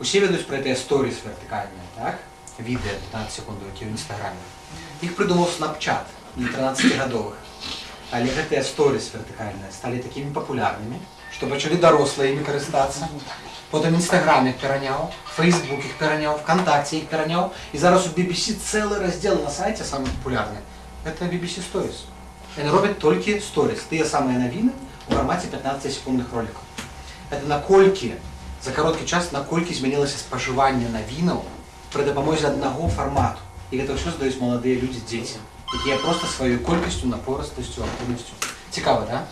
Усе ведаюць пра гэтыя сторіс вертыкальныя, так? Відэа 15 секундовкі ў інстаграме. Іх прыдумаў Snapchat для 13гадовых. Але гэтыя сторіс вертыкальныя сталі такімі папулярнымі, што пачалі дарослыя імі карыстацца. Потым Інстаграм іх пераняў, Фейсбук іх пераняў, ВКонтакте іх пераняў. І зараз у BBC цэлы раздзел на сайце самы папулярны. Гэта BBC Stories. Яны робяць толькі сторіс, тыя самыя навіны у фармаце 15 секундных роликаў. Это наколькі за кароткі час наколькі змянілася спажыванне навінаў пры дапамозе аднаго фармату. І гэта ўсё здаюць маладыя людзі дзеці, якія проста сваёй колькасцю, напорастасцю, актыўнасцю. Цікава, да?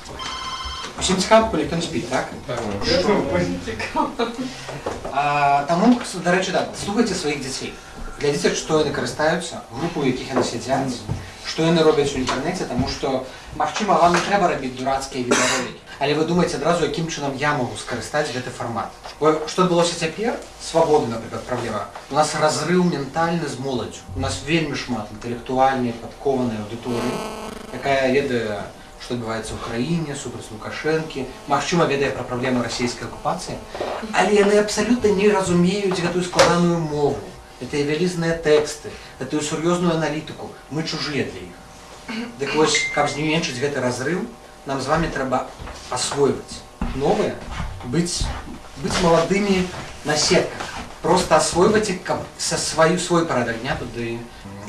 Усім цікава, калі хто не спіць, так? А, таму, дарэчы, так, слухайце сваіх дзяцей. Глядзіце, што яны карыстаюцца, групу, у якіх яны сядзяць, што яны робяць у інтэрнэце, таму што, магчыма, вам не трэба рабіць дурацкія відеоролікі. Але вы думаеце адразу, якім чынам я магу скарыстаць гэты фармат. Бо што адбылося цяпер? Свабоды, напрыклад, праблема. У нас разрыў ментальны з моладзю. У нас вельмі шмат інтэлектуальнай, падкованай аўдыторыі, якая ведае, што адбываецца ў краіне, супраць Лукашэнкі, магчыма, ведае пра праблемы расійскай акупацыі, але яны абсалютна не разумеюць гэтую складаную мову, гэтыя вялізныя тэксты, гэтую сур'ёзную аналітыку. Мы чужыя для іх. Дык вось, каб зменшыць гэты разрыв, нам з вами трэба асвойваць новае, быць, быць маладымі на сетках. Просто асвойваць іх, каб са сваю свой парадак дня туды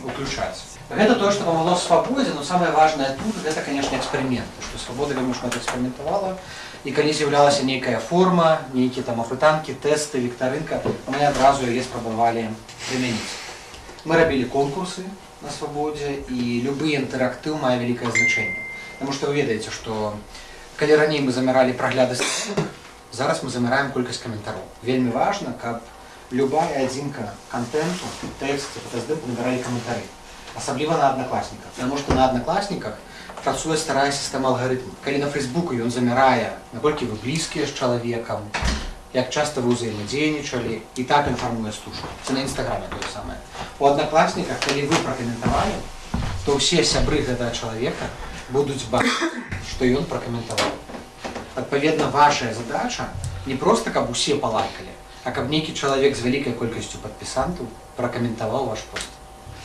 уключаць. Гэта тое, што памагло свабодзе, но самае важнае тут гэта, канешне, эксперыменты, што свабода вельмі шмат эксперыментавала. І калі з'яўлялася нейкая форма, нейкія там апытанкі, тэсты, віктарынка, мы адразу яе спрабавалі прымяніць. Мы рабілі конкурсы на свабодзе і любы інтэрактыў мае вялікае значэнне. Таму што вы ведаеце, што калі раней мы замяралі прагляды сторінак, зараз мы замяраем колькасць каментароў. Вельмі важна, каб любая адзінка контенту, тэксце, фотаздымку набіралі каментары. Асабліва на аднакласніках. Таму што на аднакласніках працуе старая сістэма алгарытму. Калі на фейсбуку ён замярае, наколькі вы блізкія з чалавекам, як часта вы ўзаемадзейнічалі і так інфармуе стужку. Це на нстаграме тое самае. У аднакласніках, калі вы пракаментавалі, то ўсе сябры гэтага чалавека будуць бачыць, што ён пракаментаваў. Адпаведна, вашая задача не проста каб усе палайкалі, а каб нейкі чалавек з вялікай колькасцю падпісантаў пракаментаваў ваш пост.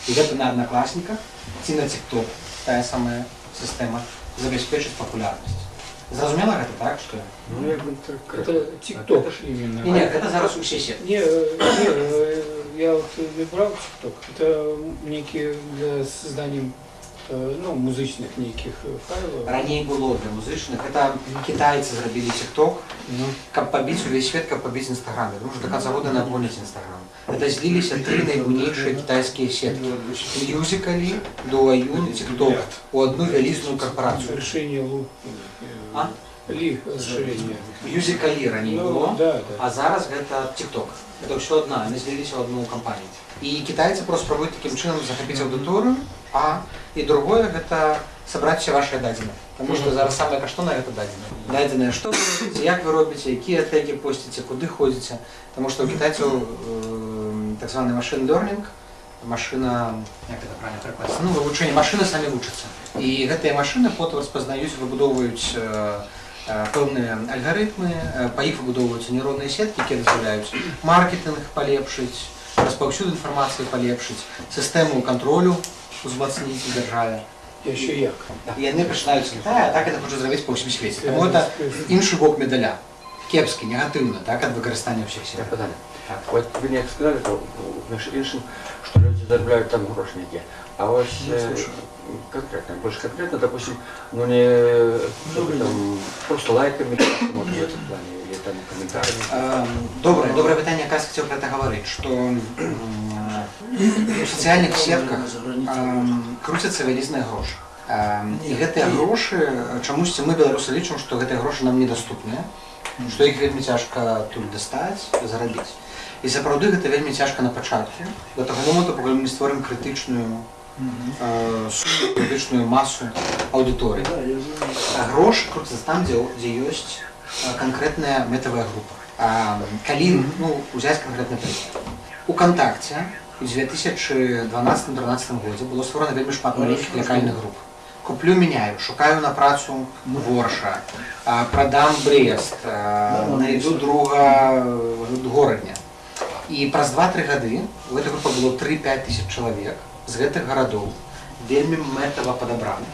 І гэта на аднакласніках ці на TikTok, тая самая сістэма забяспечыць папулярнасць. Зразумела гэта так, што Ну, як бы так. Это ТикТок именно. не, не, гэта зараз усе сеткі. Не, э, не, э, я вот не брал ТикТок. Это некие для создания э, ну, музычных неких э, файлов. Раней было для музычных, гэта кітайцы зрабілі TikTok, Ну, каб пабіць увесь свет, каб пабіць Інстаграм. Тому што до конца года не адгоняць Інстаграм. Гэта зліліся тры найбуйнейшыя кітайскія сеткі. Мюзікалі, Дуаюн, TikTok у одну вялізную карпорацыю. решение Лу. А? Ли расширение. Мюзікалі раней Ну, было, да, да. а зараз гэта TikTok. Гэта ўсё адна, яны зліліся ў одну кампанію. І кітайцы просто спрабуюць такім чынам захапіць аўдыторыю, а і другое гэта сабраць все вашыя дадзеныя. Таму што зараз самае каштоўнае гэта дадзеныя. Дадзеныя, што вы робіце, як вы робіце, якія тэгі посціце, куды ходзіце. Таму што ў кітайцаў э, так званы машин learning, машына, як гэта правильно перакласці, ну, вывучэнне машыны самі вучацца. І гэтыя машыны потым распазнаюць, выбудоўваюць э, э, пэўныя альгарытмы, э, па іх выбудоўваюцца нейронныя сеткі, якія дазваляюць маркетинг палепшыць, распаўсюд інфармацыі палепшыць, сістэму кантролю узмацніць у дзяржаве. Еще як. І яны пачынаюць з Китая, а так это хочуць зрабіць па ўсім свеце. Таму это іншы бок медаля. Кепскі, негатыўна, так, ад выкарыстання ўсіх Я сетак. питання. Так. От ви не сказали, то між іншим, що люди заробляють там гроші які. А ось Не е, слушаю. конкретно, більш конкретно, допустим, ну не чтобы там просто лайками, може в этом плане, или Там комментариями. Ем, Добре, добре питання, якраз хотів про це говорити, що у соціальних сетках вялізныя грошы. Ем, І гэтыя грошы, чамусьці мы беларусы лічым, што гэтыя грошы нам недаступныя, што іх вельмі цяжка тут дастаць, зарабіць. І сапраўды гэта вельмі цяжка на пачатку, да таго моманту, пакуль мы не створым крытычную э, крытычную масу аўдыторыі. А грошы круцяцца там, дзе, дзе ёсць э, канкрэтная метавая група. А, калі ну, узяць канкрэтны прыклад. У кантакце у 2012-2013 годзе было створана вельмі шмат маленькіх лакальных груп. Куплю меняю, шукаю на працу ворша, а, прадам брест, а, найду друга э, горадня. І праз 2-3 гады у этой групе было 3-5 тысяч чалавек з гэтых гарадоў вельмі мэтава падабраны.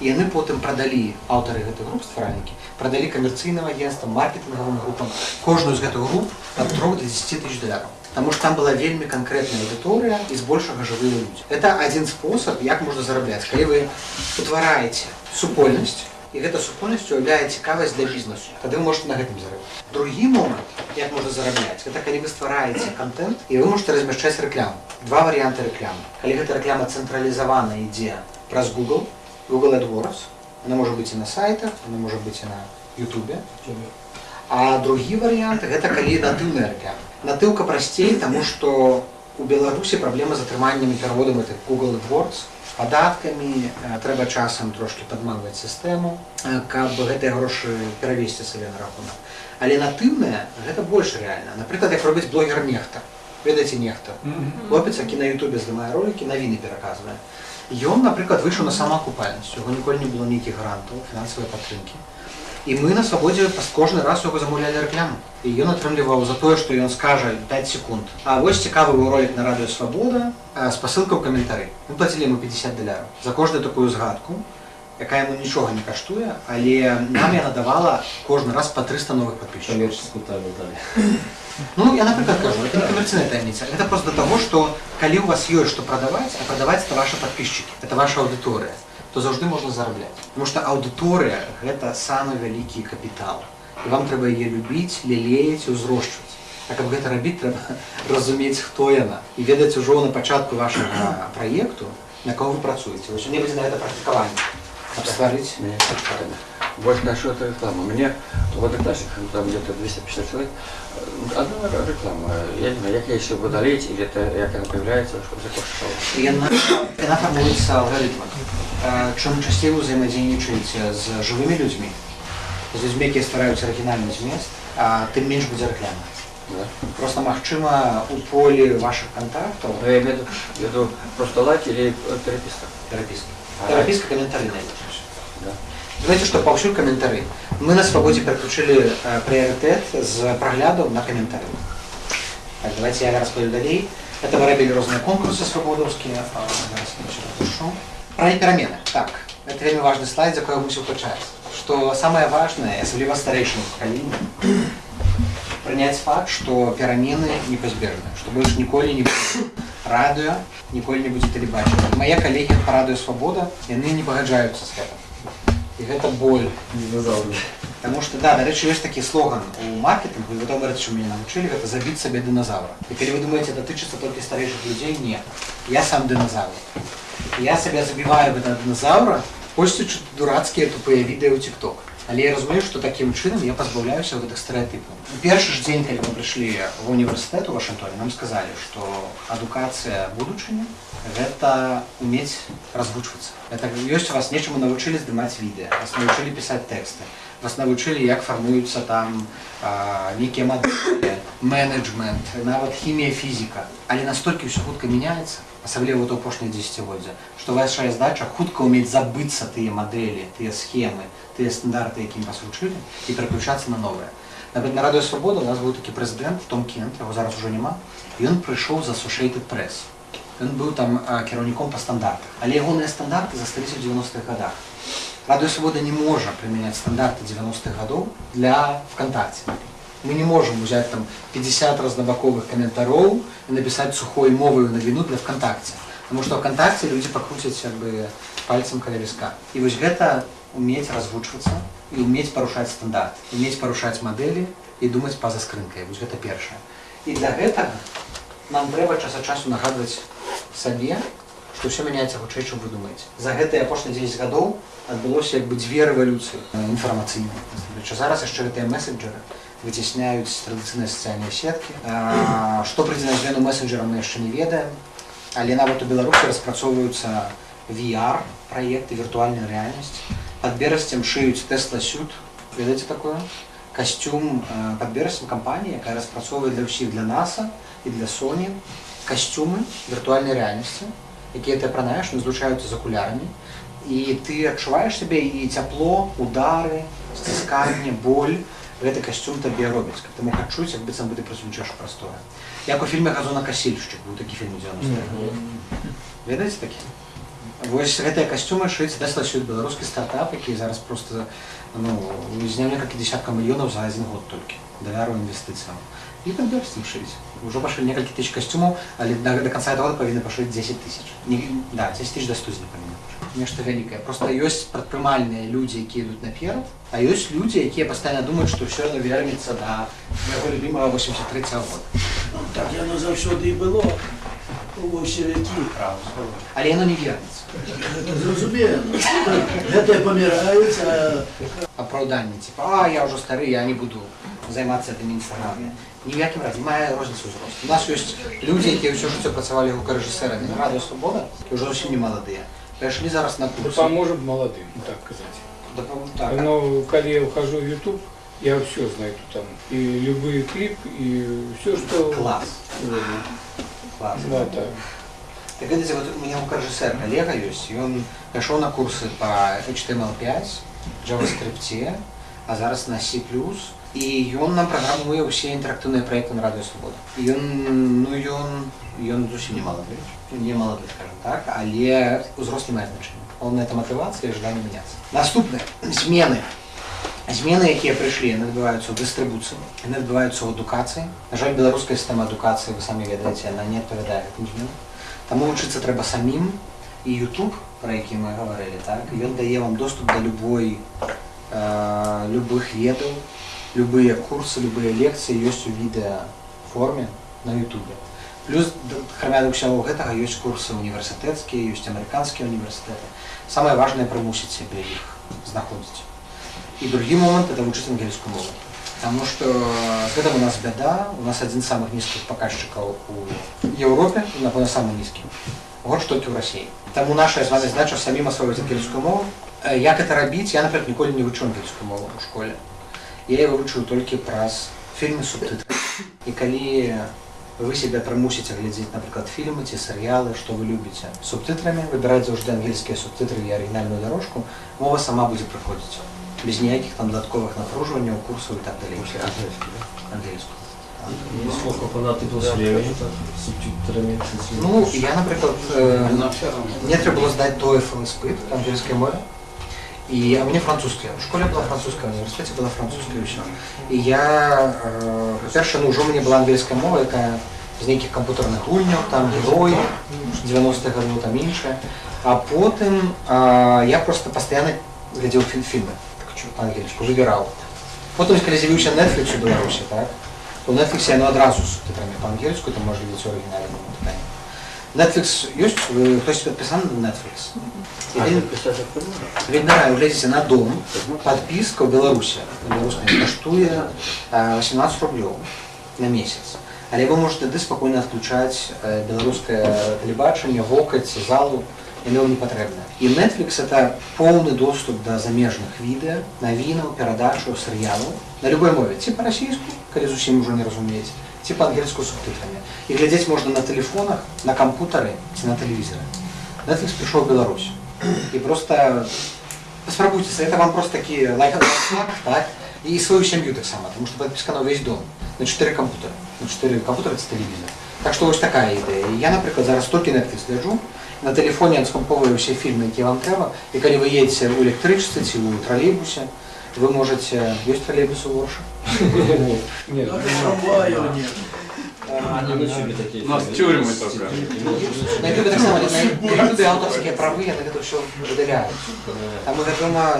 І яны потым прадалі аўтары гэтых груп стваральнікі прадалі камерцыйным агентствам маркетынгавым групам кожную з гэтых груп ад 3 до 10 тысяч даляраў Таму што там была вельмі канкрэтная аўдыторыя і збольшага жывыя людзі это адзін спосаб як можна зарабляць калі вы утвараеце супольнасць і гэта супольнасць уяўляе цікавасць для бізнесу тады вы можете на гэтым зарабляць другі момант як можна зарабляць гэта калі вы ствараеце контент і вы можете размяшчаць рэкламу два варыянты рэкламы калі гэта рэклама цэнтралізавана ідзе праз Google Google AdWords она может быть і на сайтах она может быть і на Ютубе. А другі варыянт гэта калі натыўная рэкляма натыўка прасцей таму што у Беларусі праблема з атрыманнем і пераводам гэтых Google AdWords падаткамі э, трэба часам трошки падманваць сістэму э, каб гэтыя грошы перавесці сабе на рахунак. Але натыўная гэта больш рэальна напрыклад як робіць блогер нехта ведаеце нехта хлопец які на Ютубе здымае ролики навіны пераказвае ён напрыклад выйшаў на самаакупальнасць яго ніколі не было нейкіх грантаў фінансавай падтрымкі і мы на свабодзе пас- кожны раз яго замаўлялі рэкляму і ён атрымліваў за тое што ён скажа 5 секунд а вось цікавы быў ролик на радыё свабода а, спасылка ў каментары мы плацілі ему 50 даляраў за кожную такую згадку якая яму нічога не каштуе але нам яна давала кожны раз по 300 новых подписчиков Коммерческую тайну дали. Ну, я, например, скажу, это не коммерционная таемница. Это просто до того, что, коли у вас есть что продавать, а продавать это ваши подписчики, это ваша аудитория, то завжди можно зараблять. Потому что аудитория – это самый великий капитал. И вам треба ее любить, лелеять, узрощивать. А каб гэта рабіць, трэба разумець, хто яна. І ведаць ужо на пачатку вашага праекту, на кого вы працуеце. Вось у меня будзе на гэта практыкаванне. Каб стварыць Мне Вот насчет рекламы. Мне в одноклассниках, ну, там где-то 250 человек, э, одна р- реклама. Я не знаю, як я еще удалить, или это як она появляется, чтобы закошечала. І яна, яна фармуецца алгарытмам. Е, Чым часцей вы взаимодейнічаеце з жывымі людзьмі, з людзьмі, якія ствараюць арыгінальны змест, а тым менш будзе рэклама. Да? Просто магчыма у полі вашых контактаў Но я имею в виду, в виду просто лайк или э, переписка. перапіска. А. Перапіска каментары найбольш. Да. Знаете, што паўсюль каментары. Мы на свабодзе пераключылі э, прыярытэт з праглядаў на каментары. Так, давайте я распаведу далей. Это мы рабілі розныя конкурсы свабодаўскія. А, Зараз я еще напишу. Про перамены. Так, это вельмі важны слайд, за якой мусіў пачаць. Што самае важнае, асабліва старэйшым пакаленнем, прыняць факт, што перамены непазбежны, што больш ніколі не будзе радыё, ніколі не будзе тэлебачання. Мае калегі па радыё свабода, яны не пагаджаюцца з гэтым. І гэта боль. Динозавры. Потому что, да, до речі, есть такий слоган у маркетингу, и вы думаете, что меня научили, это забить себе динозавра. И если вы думаете, это тычется только старейших людей, нет. Я сам динозавр. И я себя забиваю в этого динозавра, хочется чуть дурацкие тупые видео в ТикТок. Але я разумею, что таким чынам я позбаўляюся вот этих стереотипов. У першы ж дзень, калі мы прыйшлі в універсітэт у Вашынгтоне, нам сказалі, што адукацыя будучыні гэта умець развучвацца. Это ёсць у вас нечаму навучылі здымаць відэа, вас навучылі пісаць тэксты, вас навучылі, як фармуюцца там а, нейкія мадэлі, менеджмент, нават хімія, фізіка. Але настолькі ўсё хутка мяняецца, асабліва вот у апошнія дзесяцігоддзя, што ваша задача хутка ўмець забыцца тыя мадэлі, тыя схемы, тыя стандарты, якім вас вучылі, і пераключацца на новыя. Нават на радыё свабода у нас быў такі прэзідэнт Том Кент, яго зараз ужо няма. І ён прыйшоў з Associated Press. Ён быў там а, кіраўніком па стандартах. Але ягоныя стандарты засталіся ў 90-х годах. Радыё свабода не можа прымяняць стандарты 90-х гадоў для ВКонтакте. Мы не можем взять там 50 разнобаковых комментароў и написать сухой мовою навіну для ВКонтакте. Потому что ВКонтакте люди покрутят как бы пальцем каля виска. И вот гэта уметь развучвацца и уметь парушаць стандарт, уметь парушаць мадэлі і думаць па-за скрынкай. Вось гэта першае. І для гэтага нам трэба час ад часу нагадваць сабе, што ўсё мяняецца хутчэй, чым вы думаеце. За гэтыя апошнія 10 гадоў адбылося як бы дзве рэвалюцыі э, інфармацыйныя. Що зараз яшчэ гэтыя месенджеры выцісняюць традыцыйныя сацыяльныя сеткі. А, Што прыйдзе на змену месенджерам мы яшчэ не ведаем. Але нават у Беларусі распрацоўваюцца VR праекты віртуальная рэальнасць. Пад берасцем шыюць Tesla Suit. Ведаеце такое? Касцюм э, пад берасцем кампаніі, якая распрацоўвае для ўсіх для NASA і для Sony касцюмы віртуальнай рэальнасці, якія ты апранаеш, не злучаюцца з акулярамі. І ты адчуваеш сябе і цяпло, удары, сцісканне, боль гэты касцюм табе робяць каб ты мог адчуць як быццам бы ты прысутнічаеш у прасторы як у фільме газонакасільшчык быў такі фільм у 90 ведаеце такі вось гэтыя касцюмы шыць дэсла сюд беларускі стартап які зараз просто ну зняў некалькі десяткаў мільёнаў за адзін год толькі давяру інвестыцыям і там ім шыць ужо пашлі некалькі тысяч касцюмаў але да, да канца года павінны пашыць 10 тысяч не, да 10 тысяч да студзеня павінны пашыць. нешта вялікае просто ёсць прадпрымальныя людзі якія ідуць наперад а ёсць людзі якія пастаянна думаюць што ўсё адно вернецца да майго любімага 83 года Так яно заўсёды і было у большевікі. але яно не вернецца Гэта зразумела. Гэтыя паміраюць, а апраўданне типа а я ўжо стары я не буду займацца гэтым інстаграме ні в якім разе мае розніцу ўзрост у нас ёсць людзі якія ўсё жыццё працавалі гукарэжысэрамі на радыё свабода які ўжо зусім не маладыя перайшлі зараз на курсы Поможем молодым, так сказать. Дапам- так, Но когда я ухожу в YouTube, я все знаю там. И любые клипы, и все, что... клас Э, клас Да, так. Так ведаеце, вот у меня гукарэжысэр калега ёсць і ён пайшоў на курсы по HTML5 JavaScript а зараз на C+, і ён нам праграмуе ўсе інтэрактыўныя праекты на радыё свабода і ён ну ён ён зусім не малады не малады скажем так але узрост не мае значэння Галоўнае это матывацыя і жаданне мяняцца наступнае змены змены якія прыйшлі яны адбываюцца ў дыстрыбуцыі яны адбываюцца ў адукацыі на жаль беларуская сістэма адукацыі вы самі ведаеце яна не адпавядае гэтым зменам таму вучыцца трэба самім і YouTube про які мы гаварылі так ён дае вам доступ да любой э, любых ведаў любыя курсы любыя лекцыі ёсць у відэа форме на Ютубе плюс храмя да ўсяго гэтага ёсць курсы універсітэцкія ёсць амерыканскія універсітэты самае важнае прымусіць сябе іх знаходзіць і другі момант это вучыць ангельскую мову Таму што з гэтым у нас бяда, у нас адзін з самых нізкіх паказчыкаў у Еўропе, і, напэўна, самы нізкі. Горш толькі ў рассіі. Таму наша з вами задача самім асвоіць ангельскую мову. Э, Як гэта рабіць, я, напрыклад, ніколі не вучу ангельскую мову ў школе. Я яе вывучыў толькі праз фільмы субтытры. І калі вы сябе прымусіце глядзець, напрыклад, фільмы ці серыялы, што вы любіце субтытрамі, выбіраць заўжды ангельскія субтытры і арыгінальную дарожку, мова сама будзе прыходзіць без ніякіх там дадатковых напружванняў, курсаў і так далей. Вообще английский, да? Ангельскую. И сколько понадобилось времени так, с субтитрами? с Ну, я, наприклад, е, Но все равно. мне треба було здати TOEFL іспит англійської мови. І, а мені французька. В школі була французька, в університеті була французька і все. І я, е, по-перше, ну, вже у мене була англійська мова, яка з ніяких комп'ютерних гульнів, там герої 90-х годів, там інше. А потім е, я просто постійно глядів фільм, фільми по-англійську, вибирав. Потім, коли з'явився Netflix у Білорусі, так, то в Netflix я ну, одразу з субтитрами по-англійську, то може дивитися оригінальному питанні. Netflix есть? Вы, хтось підписаний на Netflix? І А він, ты писать это можно? він нравится, глядите, на дом, подписка в Беларуси, на белорусской, коштує е, 18 рублів на місяць. Але ви можете туди спокійно відключати е, білоруське телебачення, гокать, залу, яно вам не потрібно. І Netflix – це повний доступ до заміжних відео, новинок, передачу, серіалів на любой мові. Ці по-російську, коли зовсім вже не розумієте, ці по-англійську з субтитрами. І глядіти можна на телефонах, на комп'ютері чи на телевізорі. Netflix прийшов в Білорусь. І просто спробуйте, це вам просто такі лайфхак, так? І свою сім'ю так само, тому що підписка на весь дом, на 4 комп'ютери, на 4 комп'ютери це телевізор. Так що ось така ідея. І Я, наприклад, зараз тільки Netflix гляджу, на телефоні відскомповую всі фільми, які вам треба, і коли ви їдете у електричці чи у тролейбусі, ви можете... Є тролейбус у Ворші? Нет, даже трамваю нет. Они начали такие. У нас фильмы. тюрьмы только. На Ютубе так само, на на Ютубе авторські прави, я на це все видаляю. Там відомо,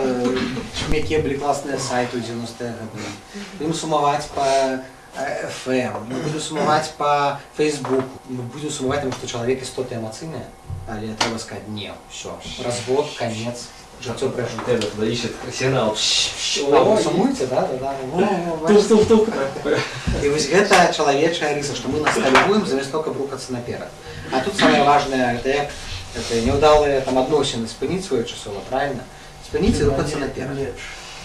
які були класні сайти у 90-х годах. Будемо сумувати по е, FM, ми будемо сумувати по Фейсбуку, ми будемо сумувати, тому що чоловік істота емоційна, але треба сказати, ні, все, розвод, конець, життя пройшло. Вот этот туда ищет сигнал. А, ви сумуєте, да? Да, да. Во, во, бачите. Тук-тук-тук. І ось гэта чалавечая рыса, што мы настальгуем замест только брукацца наперад. А тут самае важнае, гэта як это няўдалыя там адносіны спыніць своечасова, правильно? Спыніць і рухацца наперад. Лепш.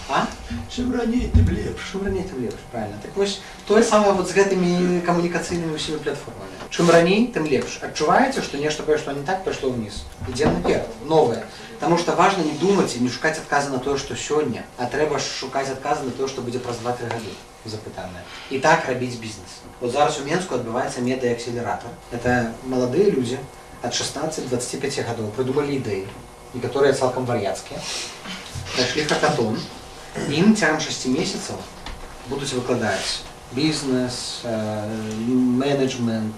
А? Чым раней, тым лепш. Чым раней, тым лепш, правильно. Так вось, тое самае вот з гэтымі камунікацыйнымі ўсімі платформамі. Чым раней, тым лепш. Адчуваеце, што нешта пайшло не так, пайшло ўніз. Ідзем наперад, новае. Таму што важна не думаць і не шукаць адказы на тое, што сёння, а трэба ж шукаць адказы на тое, што будзе праз 2-3 гады запытанае. І так рабіць бізнес. Вот зараз у Менску адбываецца медыаакселератор. Это маладыя людзі ад 16-25 гадоў прыдумалі ідэі, некаторыя цалкам вар'яцкія. Прайшлі хакатон, ім цягам 6 месяцаў будуць выкладаць бізнес, э, менеджмент,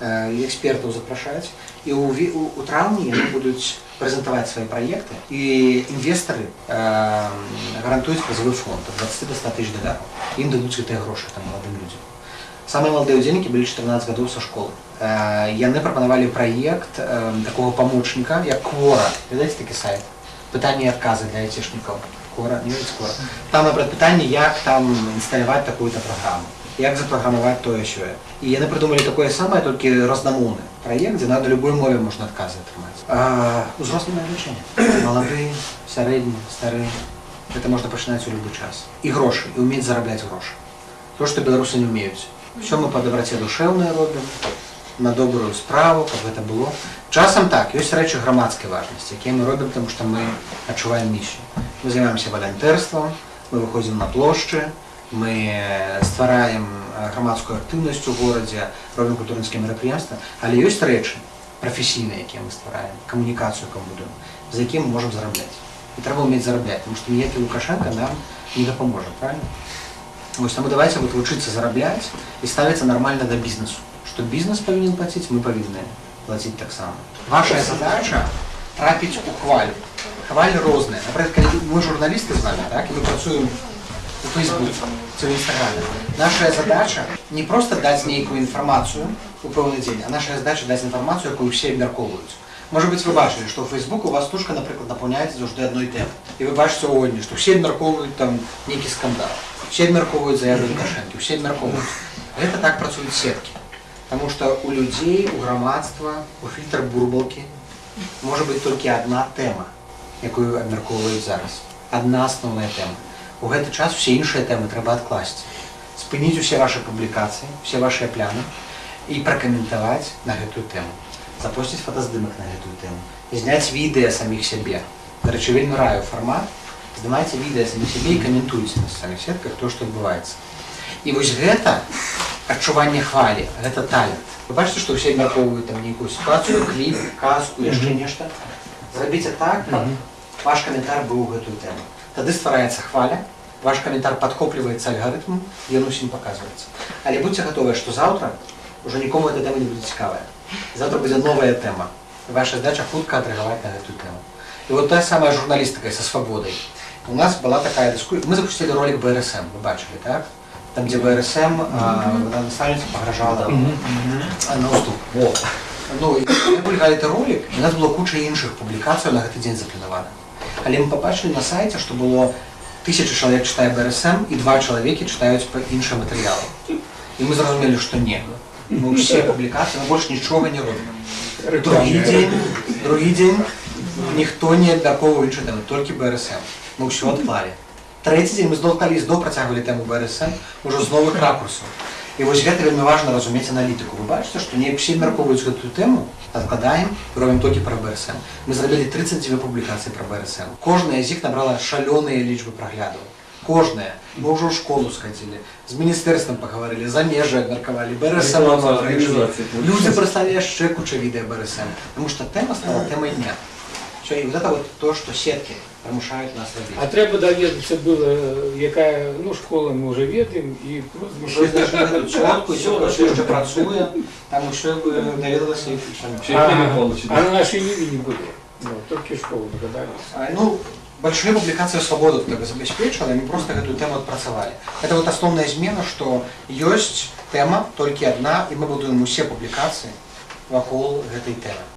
э, экспертаў запрашаць. І ў, ві- у, у траўні яны будуць прэзентаваць свае праекты і інвестары э, гарантуюць прызавы фонд ад 20 до 100 тысяч даляраў. Ім дадуць гэтыя грошы там маладым людзям. Самыя маладыя ўдзельнікі былі 14 гадоў са школы. Э, яны прапанавалі праект э, такого памочніка, як Quora. Ведаеце такі сайт? Пытанні і адказы для айцішнікаў. Quora, не ведаеце Quora. Там напрыклад пытанне, як там інсталяваць такую-то праграму, як запраграмаваць тое сёе. І яны прыдумалі такое самае, толькі разнамоўны праект, дзе на любой мове можна адказы атрымаць. А, узрослае лічэнне. Малады, сярэдні, стары. Гэта можна пачынаць у любы час. І грошы, і ўмець зарабляць грошы. То, што беларусы не ўмеюць. Все мы па дабраце душэўнае робім, на добрую справу, каб гэта было. Часам так, ёсць рэчы грамадскай важнасці, якія мы робім, таму што мы адчуваем місію. Мы займаемся валянтэрствам, мы выходзім на плошчы, мы ствараем э, грамадскую актыўнасць у горадзе, робім культурніцкія мерапрыемствы, але ёсць рэчы прафесійныя, якія мы ствараем, камунікацыю, якую будуем, за якія мы можам зарабляць. І трэба ўмець зарабляць, тому што ніякі Лукашенко нам не дапаможа, правильно? Вось таму давайте вот вучыцца зарабляць і ставіцца нармальна да бізнесу. Што бізнес павінен плаціць, мы павінны плаціць таксама. Ваша задача трапіць у хваль. Хваль розныя. Напрыклад, калі мы журналісты з вами, так, і мы працуем у Фейсбуке, ці ў інстаграме. Наша задача не проста даць нейкую інфармацыю у пэўны дзень, а наша задача даць інфармацыю, якую ўсе абмяркоўваюць. Можа быць, вы бачылі, што ў Фейсбуку у вас стужка, напрыклад, напаўняецца заўжды адной тэмы. І вы бачыце ў одні, што ўсе абмяркоўваюць там нейкі скандал. Усе абмяркоўваюць заявы Лукашэнкі, усе абмяркоўваюць. Гэта так працуюць сеткі. Таму што у людзей, у грамадства, у фільтр бурбалкі можа быць толькі адна тэма, якую абмяркоўваюць зараз. Адна асноўная тэма. У гэты час усе іншыя тэмы трэба адкласці. Спыніць усе вашы публікацыі, усе вашыя пляны і пракаментаваць на гэтую тэму. Запусціць фотаздымак на гэтую тэму. Зняць відэа саміх сябе. Дарэчы, вельмі раю фармат. Здымайце відэа саміх сябе і каментуйце на самих сетках то, што адбываецца. І вось гэта адчуванне хвалі, гэта талент. Вы бачыце, што ўсе абмяркоўваюць там нейкую сітуацыю, кліп, казку, яшчэ нешта. Зрабіце так, каб ваш каментар быў у гэтую тэму. Тады ствараецца хваля, ваш каментар падкопліваецца алгарытмам, ён усім паказваецца. Але будьце гатовыя, што заўтра ўжо нікому эта тэма не будзе цікавая. Завтра будзе новая тэма. І ваша задача хутка адрэагаваць на гэтую тэму. І вот тая самая журналістыка са свабодай. У нас была такая дискуссия. Мы запустили ролик БРСМ, вы бачили, так? Там, где БРСМ, а, вода наставница погрожала а, на уступ. Во. Ну, і ми публікали той ролик, і у нас було куча інших публікацій на гэты дзень запланавана. Але ми побачили на сайті, що було тисяча чоловік читає БРСМ і два чоловіки читають по іншим матеріалам. І ми зрозуміли, що ні. Ми всі публікації, ми більше нічого не робимо. Другий день, другий день ніхто не абмяркоўваў іншую тэму, толькі БРСМ. Мы ўсё адклалі. Трэці дзень мы зноў калі зноў працягвалі тэму БРСМ ўжо з новых ракурсаў. І вось гэта вельмі важна разумець аналітыку. Вы бачыце, што не ўсе абмяркоўваюць гэтую тэму, адкладаем, робім толькі пра БРСМ. Мы зрабілі 32 публікацыі пра БРСМ. Кожная з іх набрала шалёныя лічбы праглядаў. Кожная. Мы ўжо ў школу схадзілі, з міністэрствам пагаварылі, за межы абмеркавалі, БРСМ Реклама заўтра ішлі. організації. Люди прислали яшчэ куча відэа БРСМ, тому що тема стала темой дня. Все, і вот это вот то, що сетки примушають нас А робити. треба довідатися було, яка ну, школа ми вже ведемо, і Вже знайшли чітку, все, що ще працює, там ще довідалися і Ще й премію получили. А на нашій ниві не було. Ну, тільки школу догадались. А, Ну, большие публикации свободу только забеспечивали, мы просто эту тему отпрацовали. Это вот основная змена, что есть тема, только одна, и мы будуем усе публикации вокруг этой темы.